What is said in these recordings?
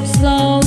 slow.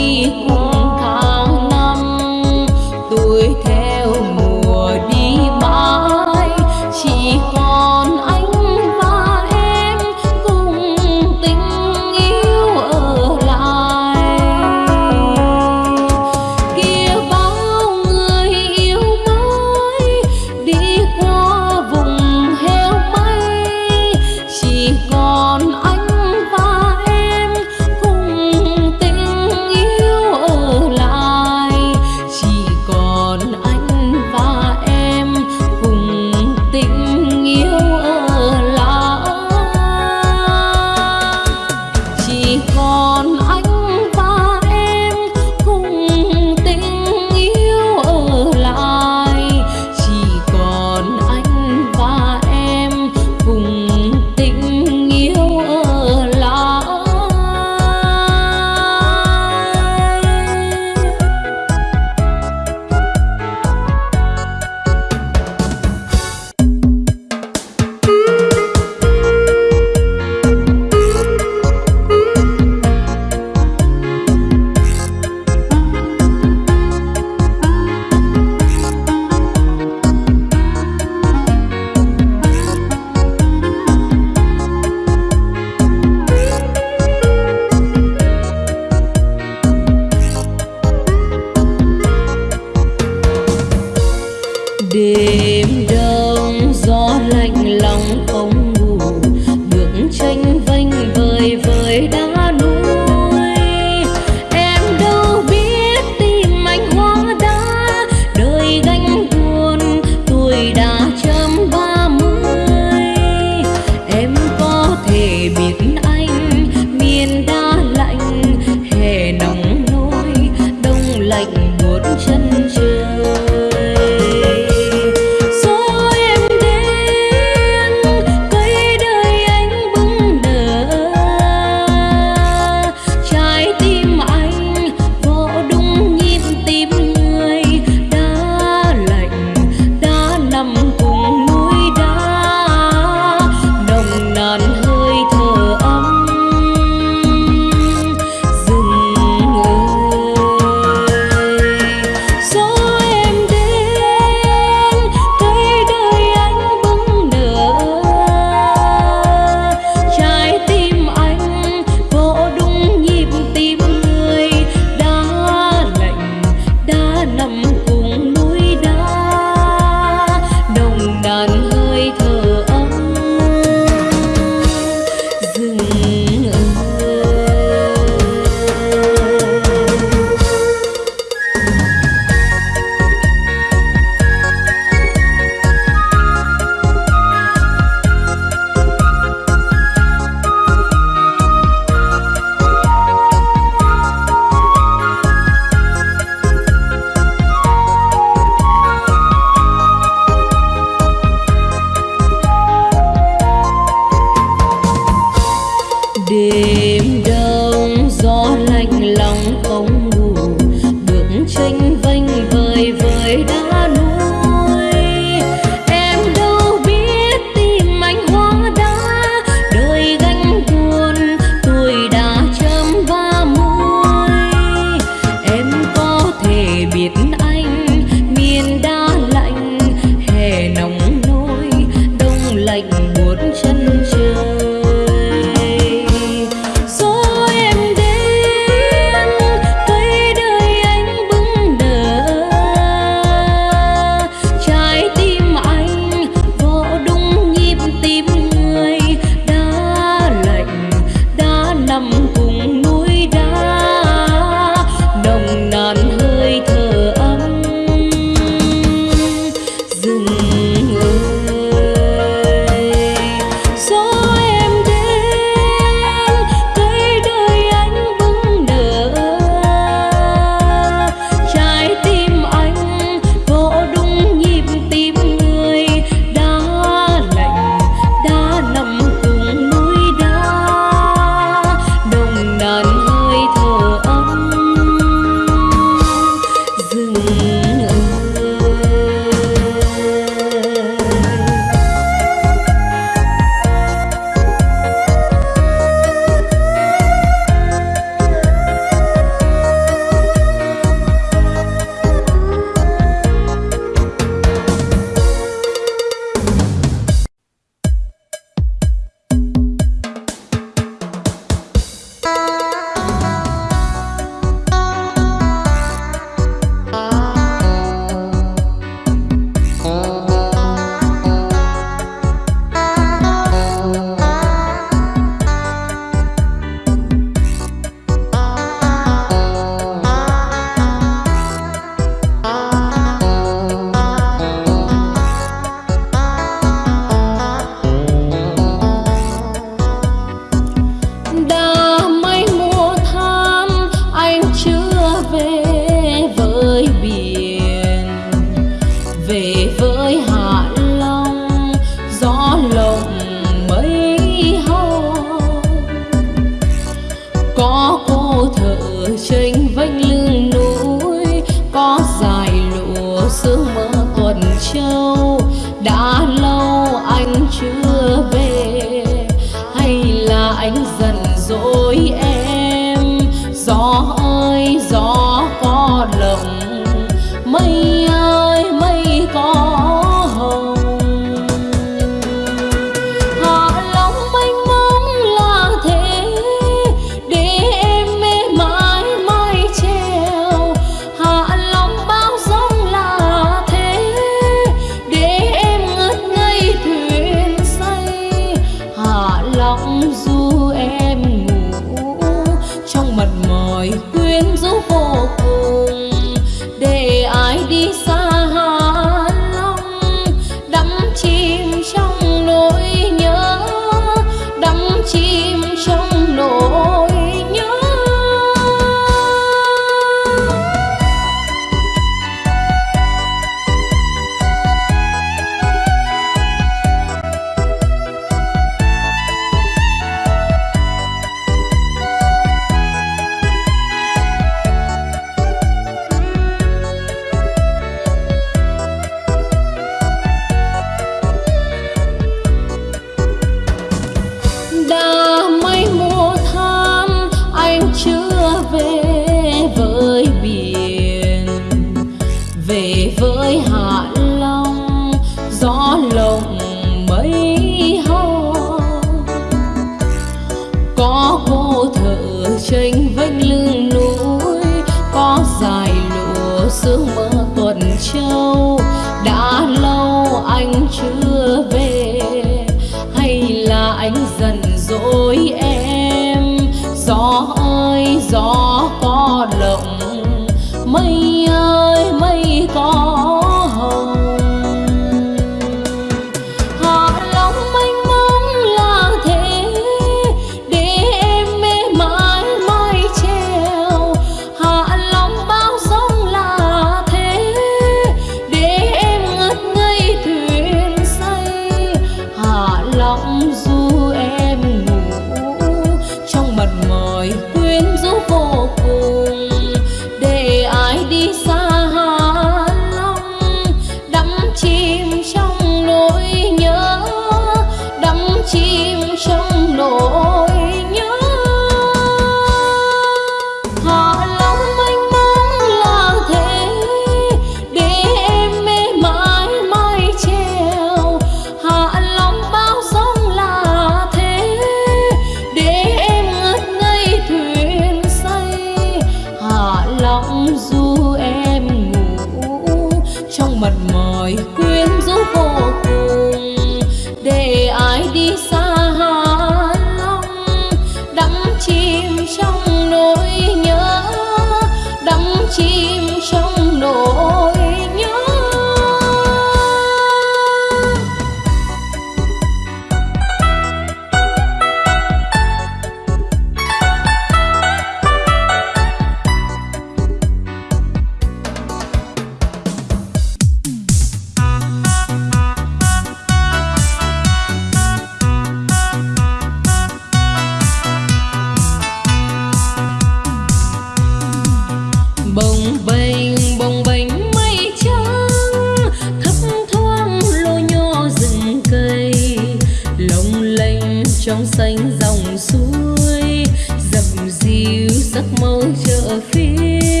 trong xanh dòng suối dập dìu sắc màu chợ phiên.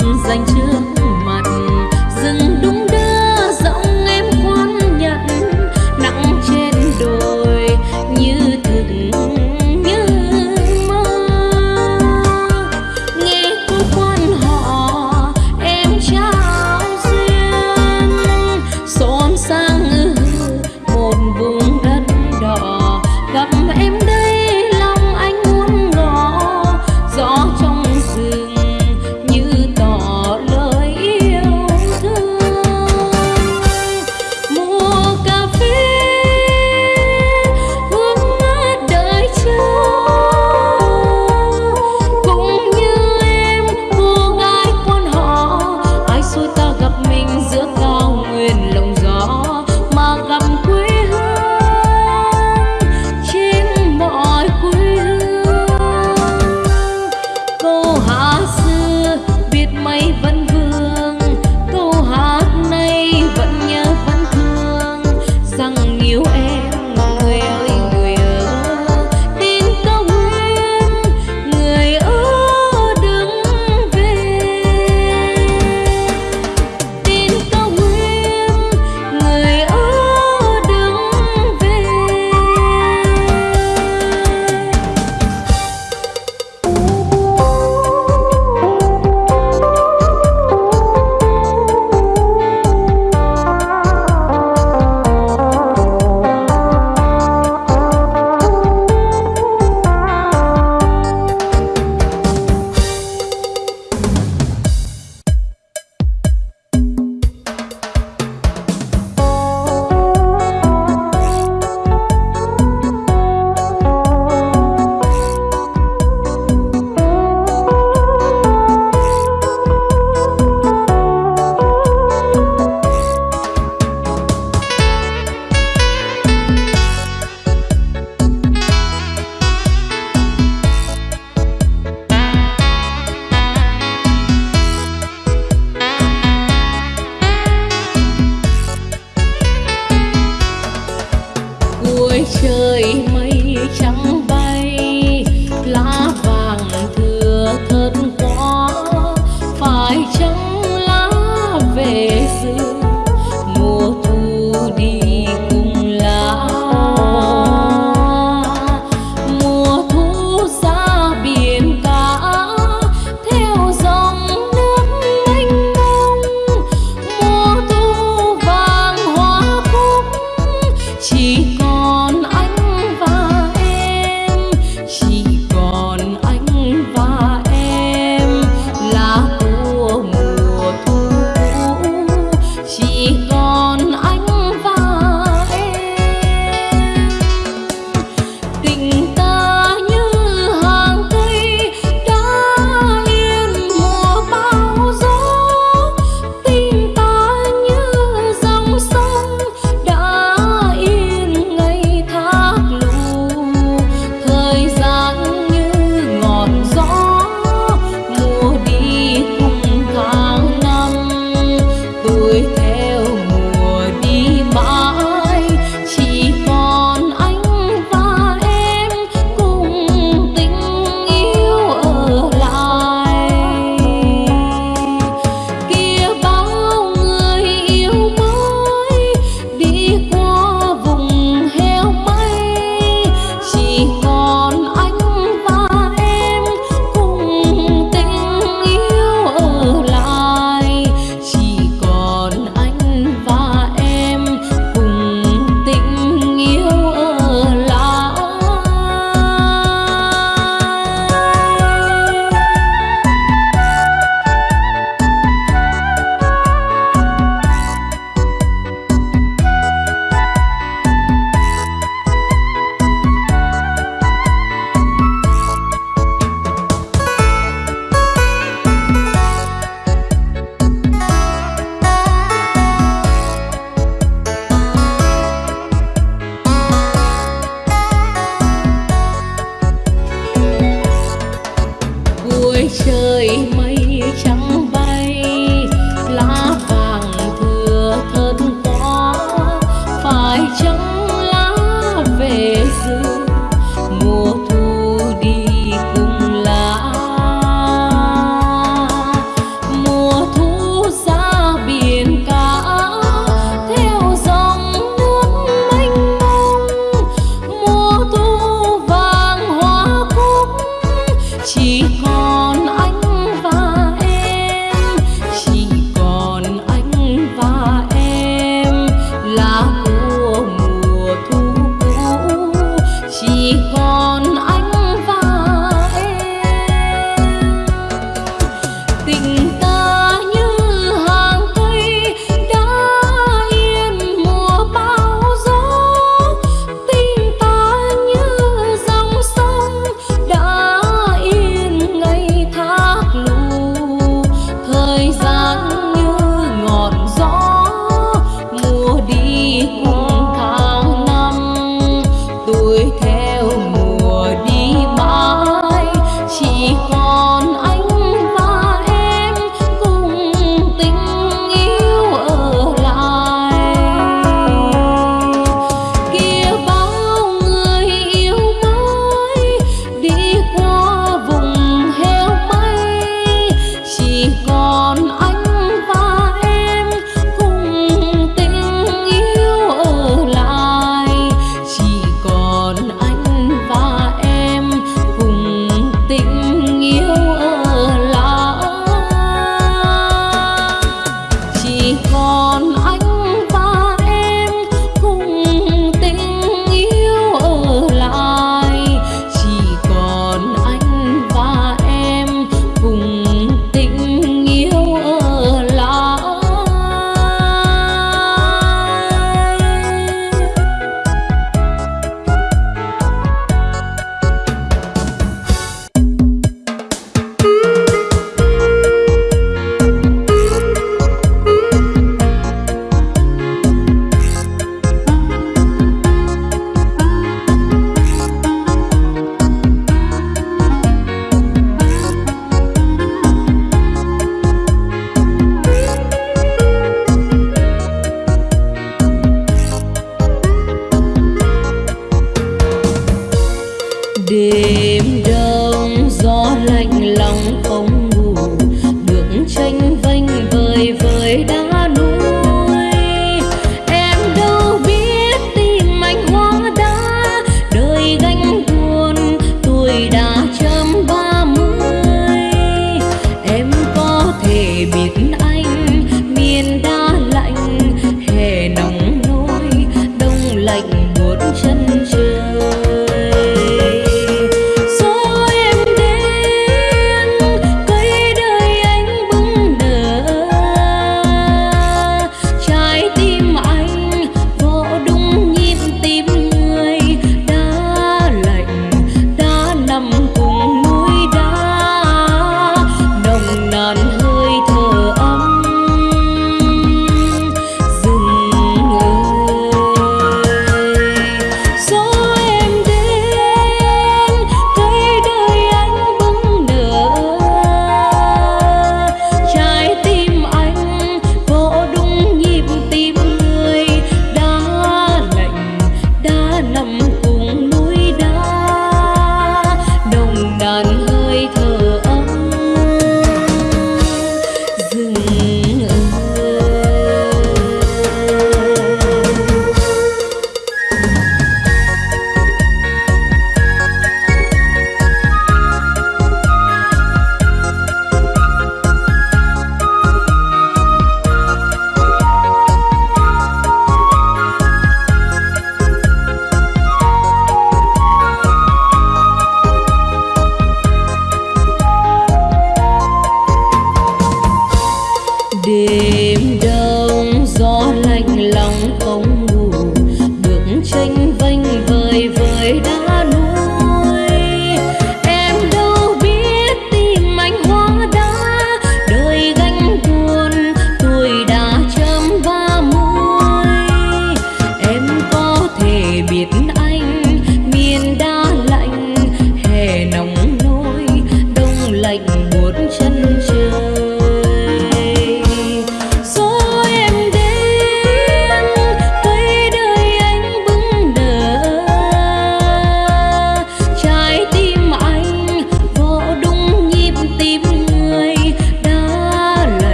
Dành trước.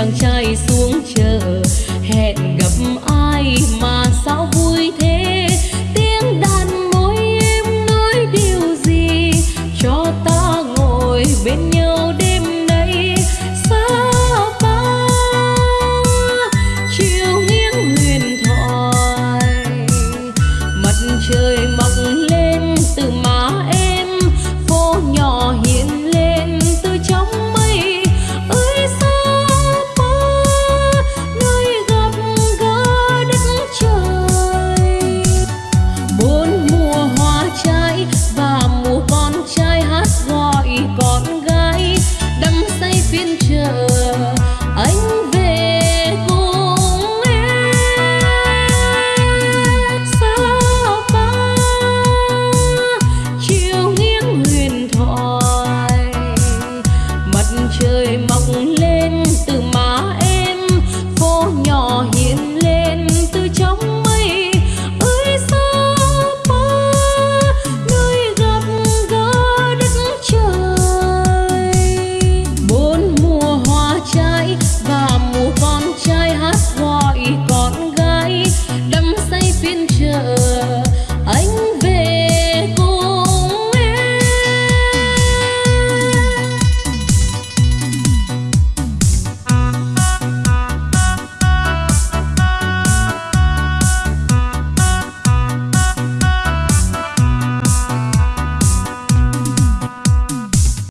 Chàng trai xuống trời.